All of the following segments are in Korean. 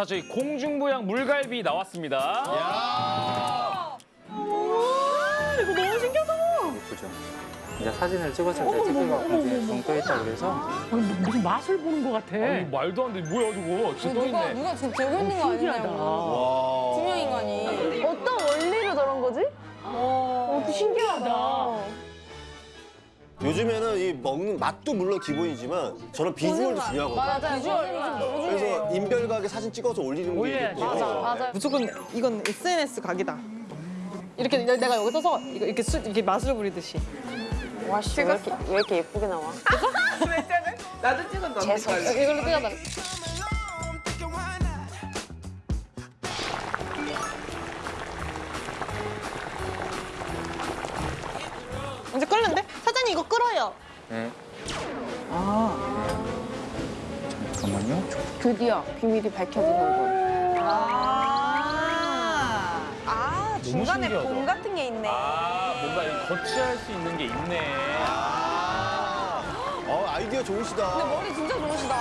자, 저희 공중부양 물갈비 나왔습니다. 이거 너무 신기하다. 예쁘죠. 이제 사진을 찍었을 때 찍기가 굉장히 붕떠 있다 그래서 아니, 무슨 맛을 보는 것 같아. 아니, 말도 안 돼. 뭐야, 저거. 진짜 떠 누가 있네. 누가 지금 들고 있는 거 신기하다. 아니냐고. 투명 인간이. 어떤 원리로 저런 거지? 어, 신기하다. 요즘에는 이 먹는 맛도 물론 기본이지만 저런 비주얼도 중요하거든요. 맞아, 비주얼 요즘 너무 그래서 중요해요. 인별각에 사진 찍어서 올리는 게. 있고. 맞아요. 무조건 이건 SNS 각이다. 이렇게 내- 내가 여기 서서 이렇게 수, 이렇게 맛을 부리듯이. 와, 씨, 왜 이렇게, 왜 이렇게 예쁘게 나와? 나도 찍었는데 재수. 이걸로 찍어달 끓어요. 네. 아. 잠깐만요. 드디어 비밀이 밝혀지는 군. 아. 아, 중간에 신기하다. 봄 같은 게 있네. 아, 뭔가 거치할 수 있는 게 있네. 아, 어, 아이디어 좋으시다. 머리 진짜 좋으시다.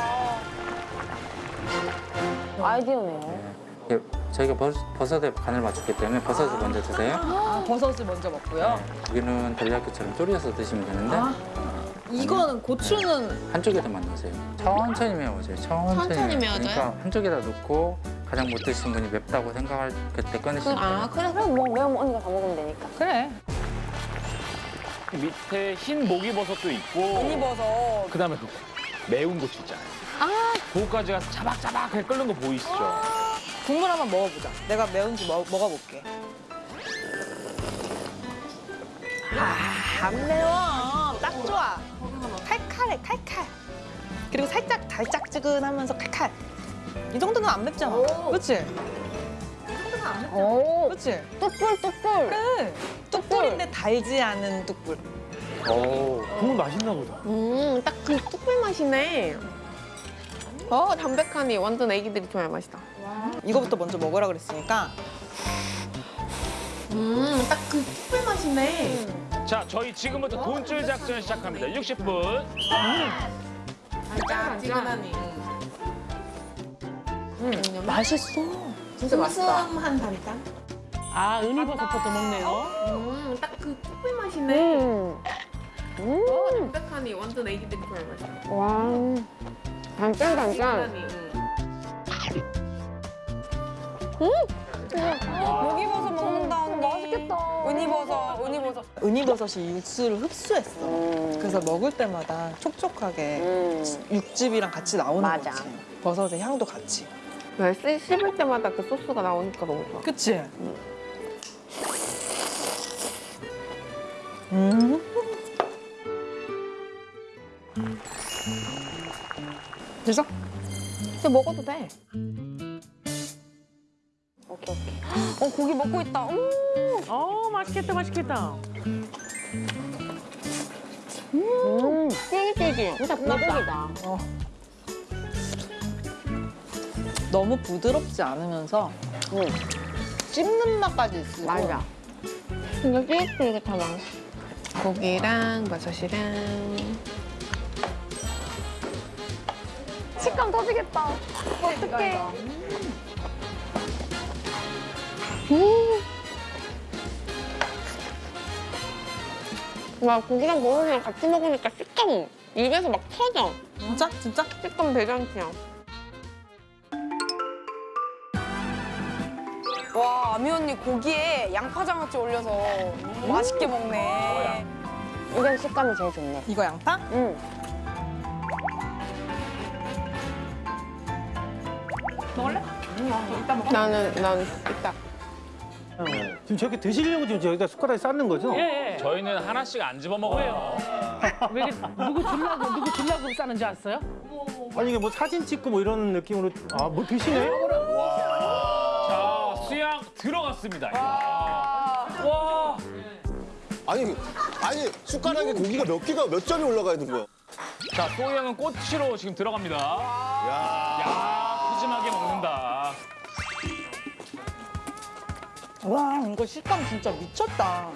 아이디어네요. 네. 저희가 버, 버섯에 간을 맞췄기 때문에 버섯을 먼저 드세요. 아, 버섯을 먼저 먹고요. 네. 여기는 델리야끼처럼 졸여서 드시면 되는데 아. 이거는 고추는 한쪽에다만 넣으세요. 천천히 메워져요. 천천히, 천천히 메워져요? 그러니까 한쪽에다 넣고 가장 못 드신 분이 맵다고 생각할 그때 꺼내시면 돼요. 아, 그래, 그래. 뭐, 매운 언니가 다 먹으면 되니까. 그래. 밑에 흰 목이버섯도 있고. 이버섯. 그다음에 그 매운 고추 있잖아요. 아. 그거까지 가서 자박자박 해 끓는 거 보이시죠? 국물 한번 먹어보자. 내가 매운지 먹, 먹어볼게. 안 매워. 딱 좋아. 칼칼해, 칼칼. 그리고 살짝 달짝지근하면서 칼칼. 이 정도는 안 맵잖아. 그렇지? 오, 그렇지? 뚝불, 뚝불. 그래. 뚝불인데 달지 않은 뚝불. 오. 국물 맛있나 보다. 음, 딱 그 뚝불 맛이네. 어, 담백하니 완전 애기들이 좋아할 맛이다. 이거부터 먼저 먹으라 그랬으니까 음, 딱그 뚝불 맛이네. 자, 저희 지금부터 돈줄 작전 시작합니다. 60분. 짠짠하니. 맛있어. 진짜 맛있다. 한 단짠. 아, 은이버섯부터 먹네요. 음, 딱그 뚝불 맛이네. 음. 어, 담백하니 완전 애기들이 좋아할 맛이다. 와. 단짠, 단짠. 목이버섯 먹는다, 언니. 맛있겠다. 은이버섯, 은이버섯. 은이버섯이 육수를 흡수했어. 그래서 먹을 때마다 촉촉하게 육즙이랑 같이 나오는 맞아. 거지. 버섯의 향도 같이. 왜 씹- 씹을 때마다 그 소스가 나오니까 너무 좋아. 그치? 음. 됐어? 이제 먹어도 돼. 어, 고기 먹고 있다. 음. 어, 맛있겠다, 맛있겠다. 음, 쫄깃쫄깃. 진짜 불고기다. 너무 부드럽지 않으면서 응. 씹는 맛까지 있고 맞아. 진짜 쫄깃쫄깃하다. 고기랑 버섯이랑. 식감 터지겠다. 어떡해. 와, 고기랑 버섯이랑 같이 먹으니까 식감 입에서 막 터져. 진짜? 진짜? 식감 대잔치야. 와, 아미 언니 고기에 양파장아찌 올려서 맛있게 먹네. 이게 식감이 제일 좋네. 이거 양파? 응. 먹을래? 나는, 난 이따. 지금 저렇게 드시려고 지금 저기다 숟가락에 쌓는 거죠? 예, 예. 저희는 하나씩 안 집어 먹어요. 왜 이렇게 누구 주려고, 누구 주려고 싸는 줄 알았어요? 아니 이게 뭐 사진 찍고 뭐 이런 느낌으로 아 뭐 드시네? 자, 수양 들어갔습니다. 와. 아니, 아니 숟가락에 고기가 몇 개가 몇 점이 올라가 있는 거야. 자, 소양은 꼬치로 지금 들어갑니다. 야. 야, 푸짐하게 먹는다. 와 이거 식감 진짜 미쳤다.